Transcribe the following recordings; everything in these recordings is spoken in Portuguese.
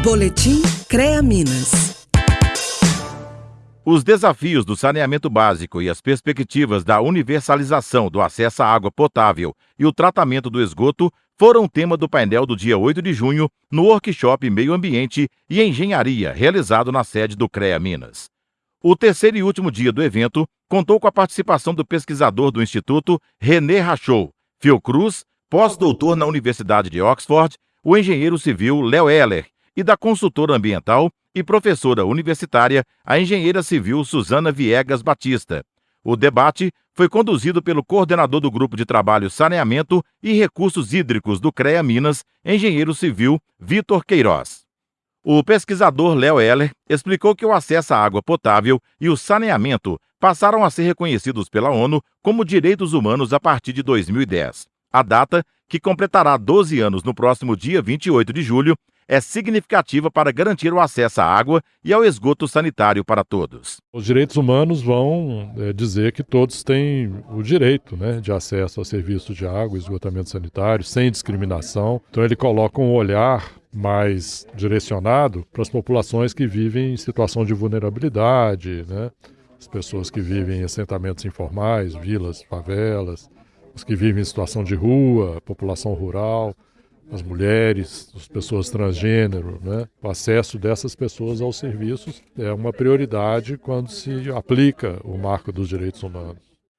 Boletim CREA Minas. Os desafios do saneamento básico e as perspectivas da universalização do acesso à água potável e o tratamento do esgoto foram tema do painel do dia 8 de junho no workshop Meio Ambiente e Engenharia, realizado na sede do CREA Minas. O terceiro e último dia do evento contou com a participação do pesquisador do Instituto René Rachou, Fiocruz, pós-doutor na Universidade de Oxford, o engenheiro civil Léo Heller e da consultora ambiental e professora universitária, a engenheira civil Suzana Viegas Batista. O debate foi conduzido pelo coordenador do Grupo de Trabalho Saneamento e Recursos Hídricos do CREA Minas, engenheiro civil Vitor Queiroz. O pesquisador Léo Heller explicou que o acesso à água potável e o saneamento passaram a ser reconhecidos pela ONU como direitos humanos a partir de 2010. A data, que completará 12 anos no próximo dia 28 de julho, é significativa para garantir o acesso à água e ao esgoto sanitário para todos. Os direitos humanos vão é, dizer que todos têm o direito né, de acesso ao serviço de água e esgotamento sanitário, sem discriminação. Então, ele coloca um olhar mais direcionado para as populações que vivem em situação de vulnerabilidade, né? as pessoas que vivem em assentamentos informais, vilas, favelas, os que vivem em situação de rua, população rural as mulheres, as pessoas transgênero, né? O acesso dessas pessoas aos serviços é uma prioridade quando se aplica o marco dos direitos humanos.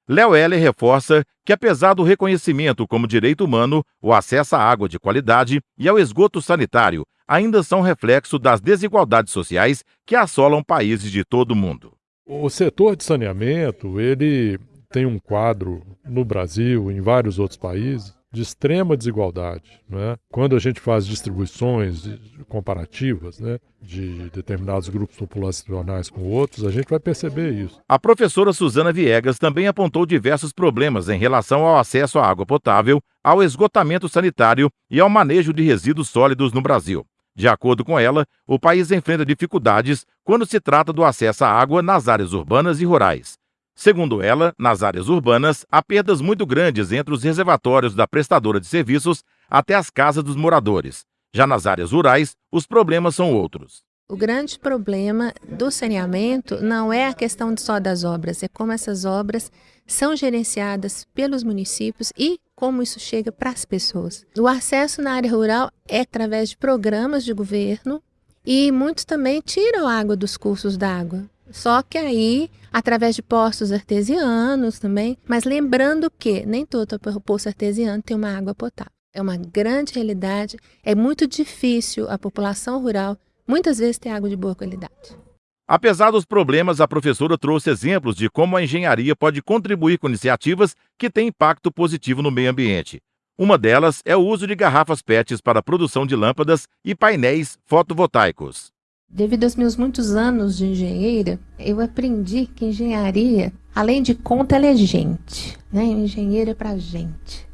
Léo Heller reforça que, apesar do reconhecimento como direito humano, o acesso à água de qualidade e ao esgoto sanitário ainda são reflexo das desigualdades sociais que assolam países de todo o mundo. O setor de saneamento, ele tem um quadro no Brasil, em vários outros países, de extrema desigualdade. Né? Quando a gente faz distribuições comparativas né, de determinados grupos populacionais com outros, a gente vai perceber isso. A professora Suzana Viegas também apontou diversos problemas em relação ao acesso à água potável, ao esgotamento sanitário e ao manejo de resíduos sólidos no Brasil. De acordo com ela, o país enfrenta dificuldades quando se trata do acesso à água nas áreas urbanas e rurais. Segundo ela, nas áreas urbanas, há perdas muito grandes entre os reservatórios da prestadora de serviços até as casas dos moradores. Já nas áreas rurais, os problemas são outros. O grande problema do saneamento não é a questão só das obras, é como essas obras são gerenciadas pelos municípios e como isso chega para as pessoas. O acesso na área rural é através de programas de governo e muitos também tiram água dos cursos d'água. Só que aí, através de poços artesianos também, mas lembrando que nem todo poço artesiano tem uma água potável. É uma grande realidade, é muito difícil a população rural muitas vezes ter água de boa qualidade. Apesar dos problemas, a professora trouxe exemplos de como a engenharia pode contribuir com iniciativas que têm impacto positivo no meio ambiente. Uma delas é o uso de garrafas PETs para a produção de lâmpadas e painéis fotovoltaicos. Devido aos meus muitos anos de engenheira, eu aprendi que engenharia, além de conta, ela é gente. Né? Engenheiro é para gente,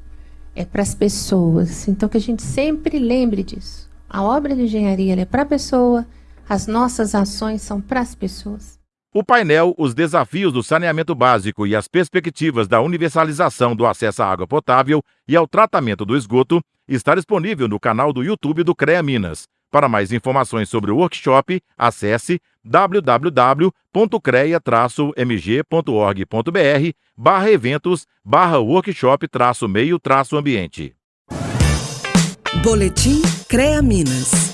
é para as pessoas. Então, que a gente sempre lembre disso. A obra de engenharia é para a pessoa, as nossas ações são para as pessoas. O painel Os Desafios do Saneamento Básico e as Perspectivas da Universalização do Acesso à Água Potável e ao Tratamento do Esgoto está disponível no canal do YouTube do CREA Minas. Para mais informações sobre o workshop, acesse www.creia-mg.org.br barra eventos barra workshop meio ambiente. Boletim CREA Minas